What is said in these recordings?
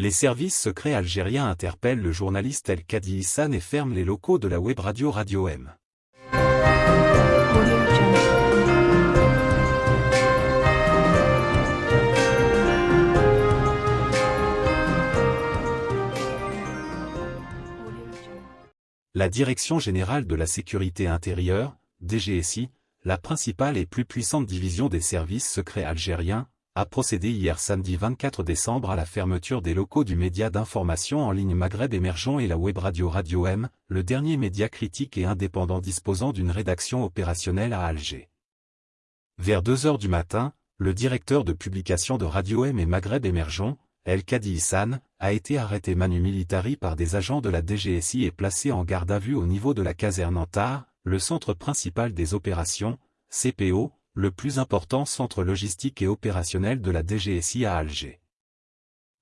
Les services secrets algériens interpellent le journaliste El Kadi Issan et ferment les locaux de la web radio Radio M. La Direction générale de la sécurité intérieure, DGSI, la principale et plus puissante division des services secrets algériens, a procédé hier samedi 24 décembre à la fermeture des locaux du média d'information en ligne Maghreb émergent et la web radio Radio M, le dernier média critique et indépendant disposant d'une rédaction opérationnelle à Alger. Vers 2 heures du matin, le directeur de publication de Radio M et Maghreb émergent, El Kadi Issan, a été arrêté manu militari par des agents de la DGSI et placé en garde à vue au niveau de la caserne Antar, le centre principal des opérations, CPO, le plus important centre logistique et opérationnel de la DGSI à Alger.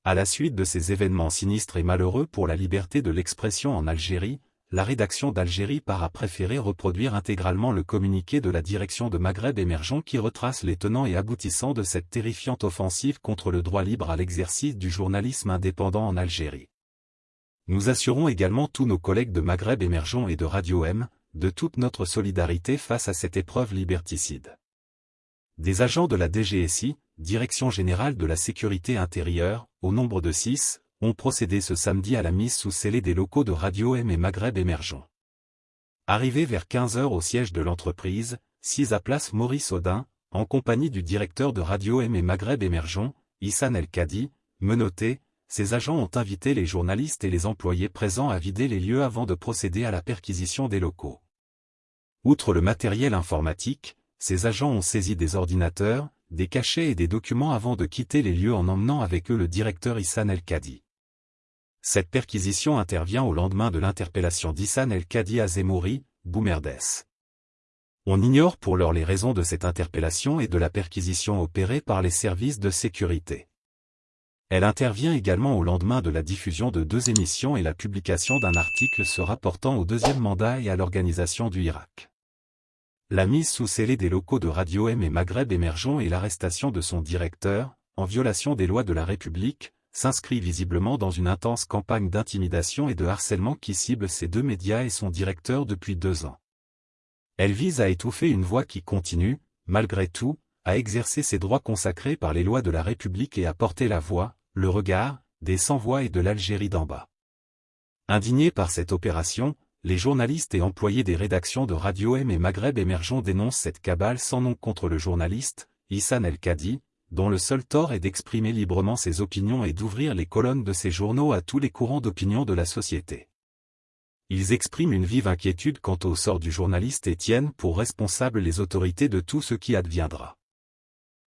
À la suite de ces événements sinistres et malheureux pour la liberté de l'expression en Algérie, la rédaction d'Algérie part à préférer reproduire intégralement le communiqué de la direction de Maghreb émergent qui retrace les tenants et aboutissants de cette terrifiante offensive contre le droit libre à l'exercice du journalisme indépendant en Algérie. Nous assurons également tous nos collègues de Maghreb émergent et de Radio M, de toute notre solidarité face à cette épreuve liberticide. Des agents de la DGSI, Direction Générale de la Sécurité Intérieure, au nombre de six, ont procédé ce samedi à la mise sous scellé des locaux de Radio M et Maghreb émergent. Arrivé vers 15 heures au siège de l'entreprise, 6 à place Maurice Audin, en compagnie du directeur de Radio M et Maghreb émergent, Issan El Kadi, menotté, ces agents ont invité les journalistes et les employés présents à vider les lieux avant de procéder à la perquisition des locaux. Outre le matériel informatique, ces agents ont saisi des ordinateurs, des cachets et des documents avant de quitter les lieux en emmenant avec eux le directeur Issan El-Kadi. Cette perquisition intervient au lendemain de l'interpellation d'Issan El-Kadi à Zemouri, Boumerdes. On ignore pour l'heure les raisons de cette interpellation et de la perquisition opérée par les services de sécurité. Elle intervient également au lendemain de la diffusion de deux émissions et la publication d'un article se rapportant au deuxième mandat et à l'organisation du Irak. La mise sous scellé des locaux de Radio M et Maghreb émergent et l'arrestation de son directeur, en violation des lois de la République, s'inscrit visiblement dans une intense campagne d'intimidation et de harcèlement qui cible ces deux médias et son directeur depuis deux ans. Elle vise à étouffer une voix qui continue, malgré tout, à exercer ses droits consacrés par les lois de la République et à porter la voix, le regard, des sans-voix et de l'Algérie d'en bas. Indigné par cette opération, les journalistes et employés des rédactions de Radio M et Maghreb émergents dénoncent cette cabale sans nom contre le journaliste, Issan El-Kadi, dont le seul tort est d'exprimer librement ses opinions et d'ouvrir les colonnes de ses journaux à tous les courants d'opinion de la société. Ils expriment une vive inquiétude quant au sort du journaliste et tiennent pour responsables les autorités de tout ce qui adviendra.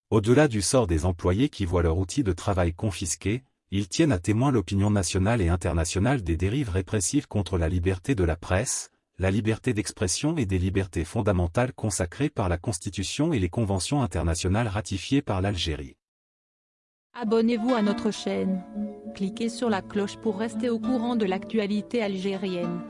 Au-delà du sort des employés qui voient leur outil de travail confisqué, ils tiennent à témoin l'opinion nationale et internationale des dérives répressives contre la liberté de la presse, la liberté d'expression et des libertés fondamentales consacrées par la Constitution et les conventions internationales ratifiées par l'Algérie. Abonnez-vous à notre chaîne. Cliquez sur la cloche pour rester au courant de l'actualité algérienne.